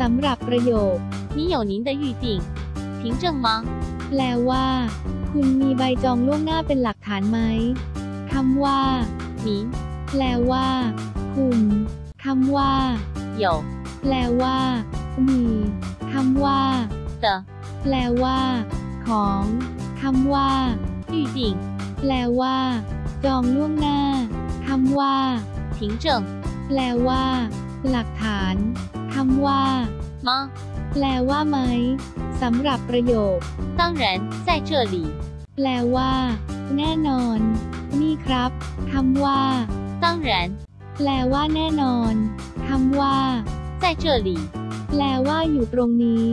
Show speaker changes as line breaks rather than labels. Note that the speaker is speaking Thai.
สำหรับประโยค
你有您的预定，凭证吗？
แปลว่า คุณมีใบจองล่วงหน้าเป็นหลักฐานไหมคำว่า
您
แปลว่า คุณคำว่า
有
แปลว่า มีคำว่า
的
แปลว่า ของคำว่า
预定，
แปลว่า จองล่วงหน้าคำว่า
凭证
แปลว่า หลักฐานคำ ว่า
吗？
แปลว่าไหมสำหรับประโยค
当然在这里，
แปลว่า แน่นอน นี่ครับคำว่า
当然
แปลว่าแน่นอนคำว่า
在这里，
แปลว่าอยู่ตรงนี้